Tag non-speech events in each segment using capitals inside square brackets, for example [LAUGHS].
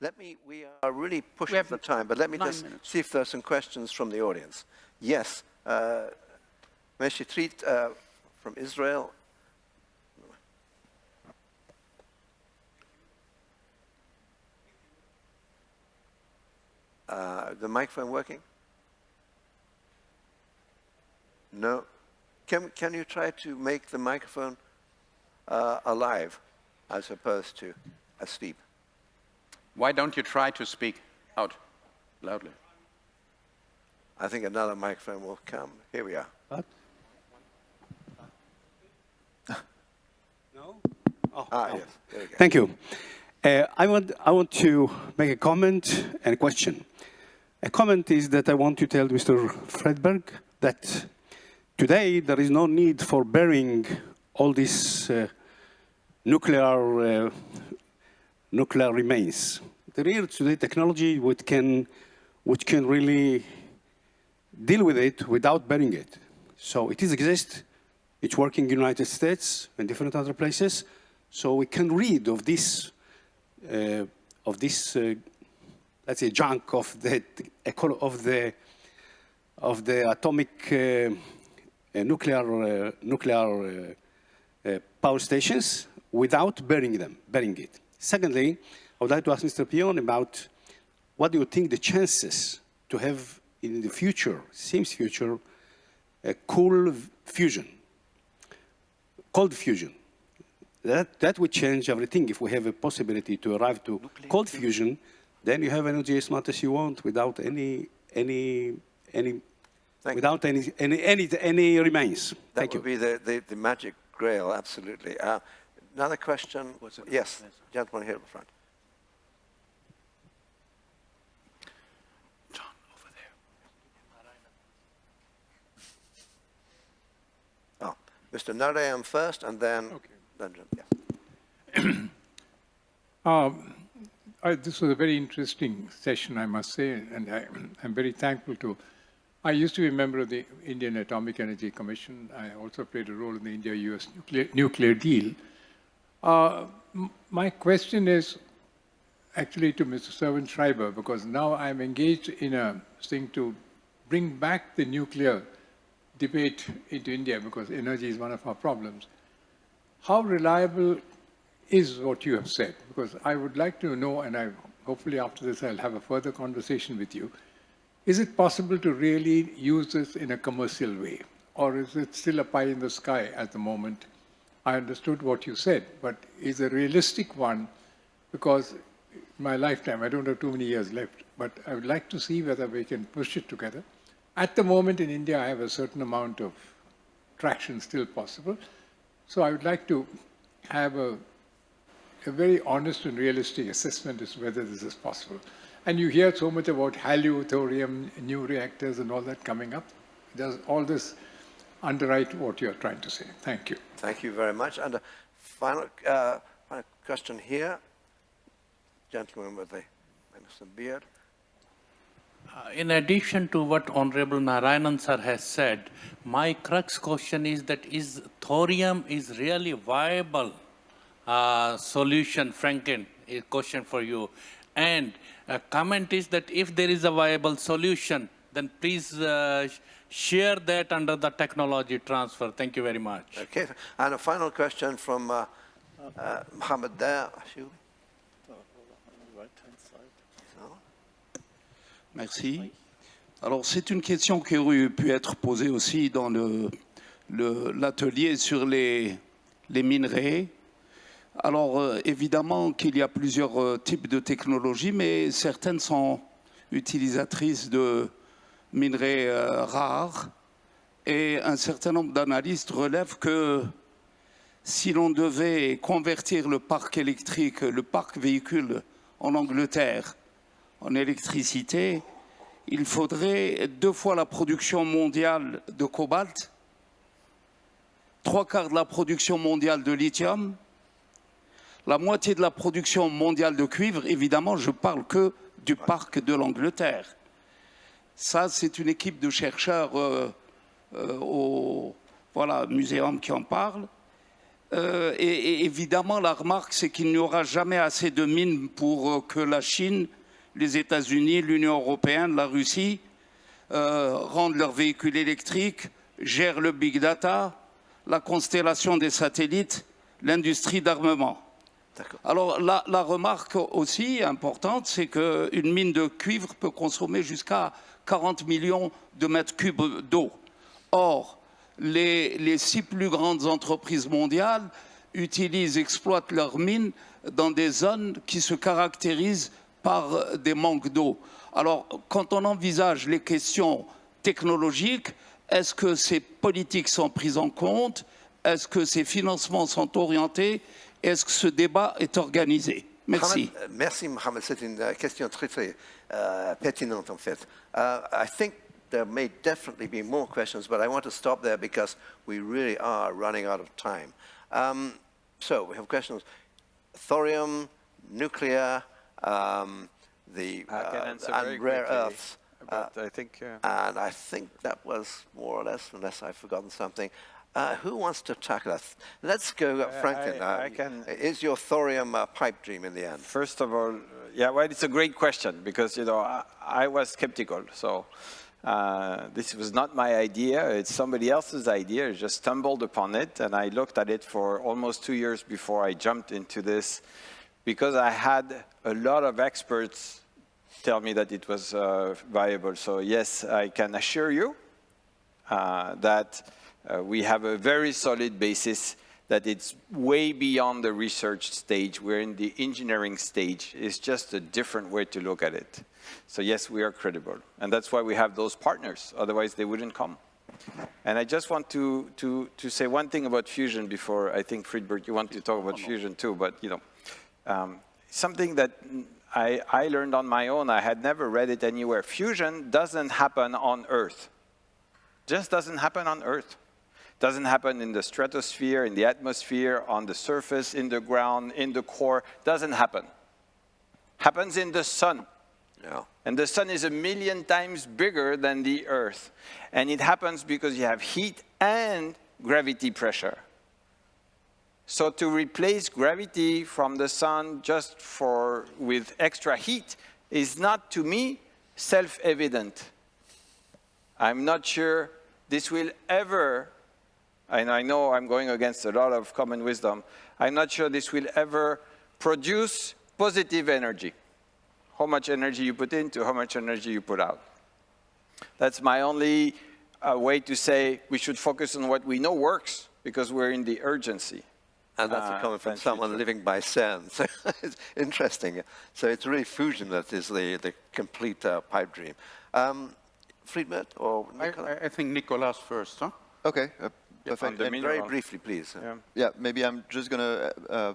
let me, we are really pushing for time, but let me just minutes. see if there are some questions from the audience. Yes, uh, Meshitrit uh, from Israel. Uh, the microphone working? No. Can, can you try to make the microphone uh, alive as opposed to asleep? Why don't you try to speak out loudly? I think another microphone will come. Here we are. What? No? Oh, Ah, no. yes. There. Thank you. Uh, I, want, I want to make a comment and a question. A comment is that I want to tell Mr. Friedbert that today there is no need for burying all this uh, nuclear, uh, nuclear remains. There is today technology which can, which can really deal with it without burying it. So it is exist. It's working in the United States and different other places. So we can read of this, uh, of this, uh, let's say, junk of the of the of the atomic uh, uh, nuclear uh, nuclear uh, power stations without burying them, burying it. Secondly, I would like to ask Mr. Pion about what do you think the chances to have in the future, seems future, a cool fusion, cold fusion. That, that would change everything if we have a possibility to arrive to cold fusion, then you have energy as much as you want without any, any, any, Thank without any, any, any, any remains. That Thank would you. be the, the, the magic grail, absolutely. Uh, another question? Yes, gentleman here in the front. John, over there. Oh, Mr. Narayam first, and then, Okay. then yes. [CLEARS THROAT] Um, I, this was a very interesting session, I must say, and I, [CLEARS THROAT] I'm very thankful to. I used to be a member of the Indian Atomic Energy Commission. I also played a role in the India-US nuclear, nuclear deal. Uh, my question is actually to Mr. Servan-Schreiber, because now I'm engaged in a thing to bring back the nuclear debate into India, because energy is one of our problems. How reliable is what you have said? Because I would like to know, and I hopefully after this I'll have a further conversation with you. Is it possible to really use this in a commercial way? Or is it still a pie in the sky at the moment? I understood what you said, but is a realistic one, because my lifetime, I don't have too many years left, but I would like to see whether we can push it together. At the moment in India, I have a certain amount of traction still possible. So I would like to have a, a very honest and realistic assessment as to whether this is possible. And you hear so much about HALEU, thorium, new reactors and all that coming up. Does all this underwrite what you're trying to say? Thank you. Thank you very much. And a final, uh, final question here. Gentleman with the innocent beard. Uh, In addition to what Honorable Narayanan sir has said, my crux question is that is thorium is really viable uh, solution, Franklin, a question for you. And a comment is that if there is a viable solution, then please uh, sh- share that under the technology transfer. Thank you very much. Okay. And a final question from uh, uh, Mohammed. Ashuri. Merci. Alors, c'est une question qui aurait pu être posée aussi dans le- le- l'atelier sur les, les minerais. Alors, euh, évidemment qu'il y a plusieurs euh, types de technologies, mais certaines sont utilisatrices de minerais euh, rares. Et un certain nombre d'analystes relèvent que si l'on devait convertir le parc électrique, le parc véhicule en Angleterre, en électricité, il faudrait deux fois la production mondiale de cobalt, trois quarts de la production mondiale de lithium, la moitié de la production mondiale de cuivre. Évidemment, je parle que du parc de l'Angleterre. Ça, c'est une équipe de chercheurs euh, euh, au voilà, muséum qui en parle. Euh, et, évidemment, la remarque, c'est qu'il n'y aura jamais assez de mines pour que la Chine, les États-Unis, l'Union européenne, la Russie rendent leurs véhicules électriques, gèrent le big data, la constellation des satellites, l'industrie d'armement. Alors la, la remarque aussi importante, c'est qu'une mine de cuivre peut consommer jusqu'à 40 millions de mètres cubes d'eau. Or, les, les six plus grandes entreprises mondiales utilisent, exploitent leurs mines dans des zones qui se caractérisent par des manques d'eau. Alors, quand on envisage les questions technologiques, est-ce que ces politiques sont prises en compte? Est-ce que ces financements sont orientés Est-ce que ce débat est organisé Merci. Mohamed, euh, merci, Mohamed. C'est une euh, question très, très euh, pertinente, en fait. Uh, I think there may definitely be more questions, but I want to stop there because we really are running out of time. Um, so we have questions. Thorium, nuclear, um, the I can uh, answer and very rare quickly, earths. But I think uh, And I think that was more or less, unless I've forgotten something. Uh, who wants to tackle that? Let's go, uh, Franklin. I- I Um, can- Is your thorium uh, pipe dream in the end? first of all, yeah, well, it's a great question because you know I, I was skeptical. So uh, this was not my idea; it's somebody else's idea. I just stumbled upon it, and I looked at it for almost two years before I jumped into this, because I had a lot of experts tell me that it was uh, viable. So yes, I can assure you uh, that we have a very solid basis that it's way beyond the research stage. We're in the engineering stage. It's just a different way to look at it. So yes, we are credible. And that's why we have those partners. Otherwise, they wouldn't come. And I just want to, to, to say one thing about fusion before I think, Friedbert, you want to talk about fusion too, but you know, um, something that I, I learned on my own, I had never read it anywhere. Fusion doesn't happen on Earth. Just doesn't happen on Earth. Doesn't happen in the stratosphere, in the atmosphere, on the surface, in the ground, in the core. Doesn't happen. Happens in the sun. Yeah. And the sun is a million times bigger than the earth. And it happens because you have heat and gravity pressure. So to replace gravity from the sun just for, with extra heat is not, to me, self-evident. I'm not sure this will ever, and I know I'm going against a lot of common wisdom, I'm not sure this will ever produce positive energy. How much energy you put into how much energy you put out. That's my only uh, way to say we should focus on what we know works because we're in the urgency. And that's Uh, coming from thank you, someone John. living by sand. [LAUGHS] So it's interesting. So it's really fusion that is the, the complete uh, pipe dream. Um, Friedman or I, Nicola? I- I think Nicolas first, huh? Okay, uh, on perfect. And- Very briefly, please. Yeah. Yeah, maybe I'm just going to uh,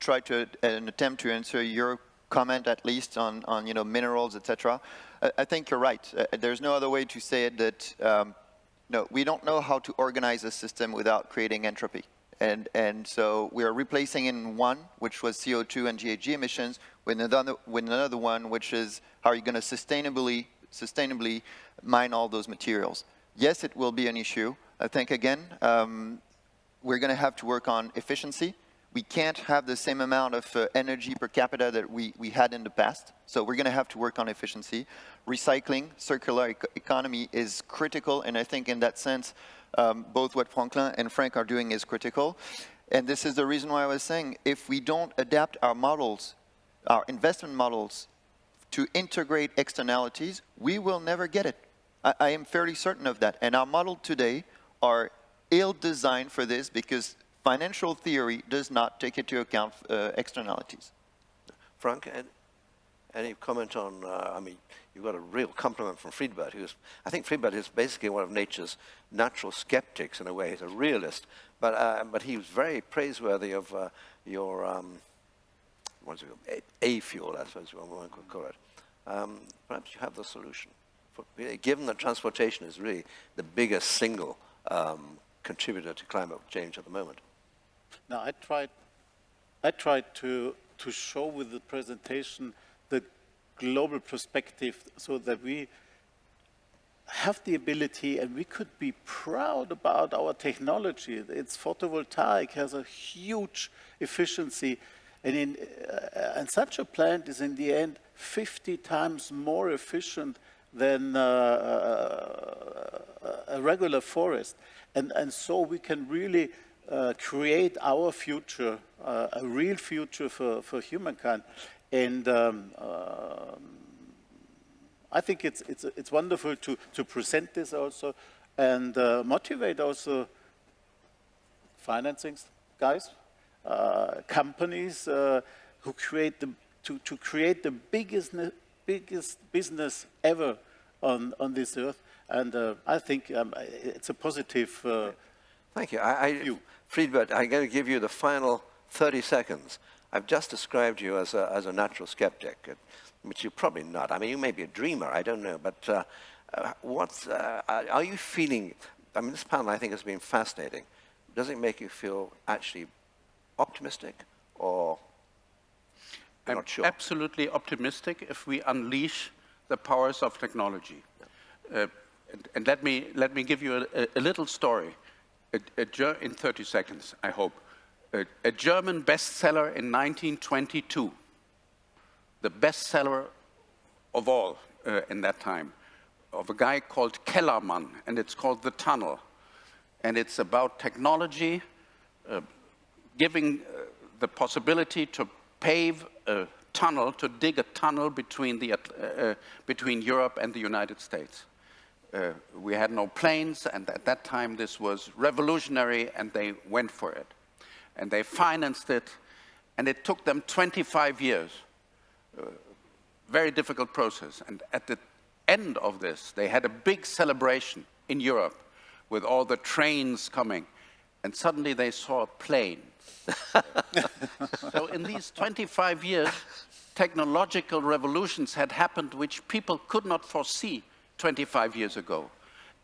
try to an attempt to answer your comment at least on, on you know minerals, etc. I, I think you're right. Uh, there's no other way to say it that um, no, we don't know how to organize a system without creating entropy. And, and so we are replacing in one, which was CO2 and GHG emissions, with another, with another one, which is how are you going to sustainably, sustainably mine all those materials. Yes, it will be an issue. I think, again, um, we're going to have to work on efficiency. We can't have the same amount of uh, energy per capita that we, we had in the past. So we're going to have to work on efficiency. Recycling, circular ec economy is critical. And I think in that sense, um, both what Franklin and Frank are doing is critical. And this is the reason why I was saying, if we don't adapt our models, our investment models to integrate externalities, we will never get it. I, I am fairly certain of that. And our model today are ill-designed for this because financial theory does not take into account uh, externalities. Frank, any comment on, uh, I mean, you got a real compliment from Friedbert, who's, I think Friedbert is basically one of nature's natural skeptics in a way. He's a realist, but, uh, but he was very praiseworthy of uh, your, um, what's it called, A, A fuel, I suppose one could call it. Um, perhaps you have the solution. For, given that transportation is really the biggest single um, contributor to climate change at the moment. Now, I tried, I tried to, to show with the presentation the global perspective so that we have the ability and we could be proud about our technology. It's photovoltaic, has a huge efficiency. And, in, uh, and such a plant is in the end 50 times more efficient than uh, a regular forest. And, and so we can really uh, create our future, uh, a real future for, for humankind. And um, um I think it's, it's, it's wonderful to, to present this also and uh, motivate also financing guys, uh, companies uh, who create the, to, to create the biggest, biggest business ever on, on this earth. And uh, I think um, it's a positive uh, Thank you. I, I, view. Friedbert, I'm going to give you the final 30 seconds. I've just described you as a, as a natural skeptic which you're probably not. I mean, you may be a dreamer, I don't know, but uh, uh, what's, uh, are you feeling, I mean, this panel I think has been fascinating. Does it make you feel actually optimistic or I'm not sure? absolutely optimistic if we unleash the powers of technology. Uh, and, and, let me let me give you a, a little story, a, a in 30 seconds, I hope. a German bestseller in 1922 the bestseller of all uh, in that time, of a guy called Kellerman, and it's called The Tunnel. And it's about technology uh, giving uh, the possibility to pave a tunnel, to dig a tunnel between, the, uh, uh, between Europe and the United States. Uh, we had no planes, and at that time this was revolutionary, and they went for it. And they financed it, and it took them 25 years very difficult process. And at the end of this, they had a big celebration in Europe with all the trains coming. And suddenly they saw a plane. [LAUGHS] so in these 25 years, technological revolutions had happened which people could not foresee 25 years ago.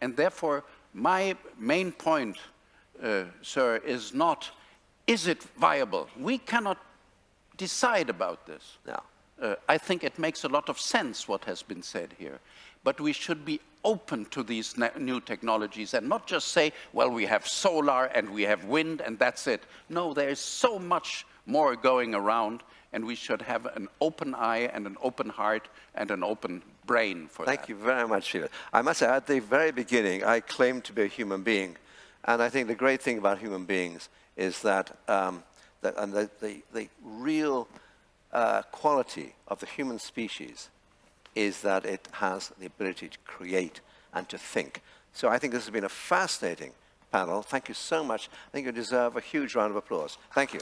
And therefore, my main point, uh, sir, is not, is it viable? We cannot decide about this. No. Uh, I think it makes a lot of sense what has been said here. But we should be open to these new technologies and not just say, well, we have solar and we have wind and that's it. No, there is so much more going around and we should have an open eye and an open heart and an open brain for Thank that. Thank you very much, Sheila. I must say, at the very beginning, I claimed to be a human being. And I think the great thing about human beings is that, um, that and the, the, the real uh, quality of the human species is that it has the ability to create and to think. So I think this has been a fascinating panel. Thank you so much. I think you deserve a huge round of applause. Thank you.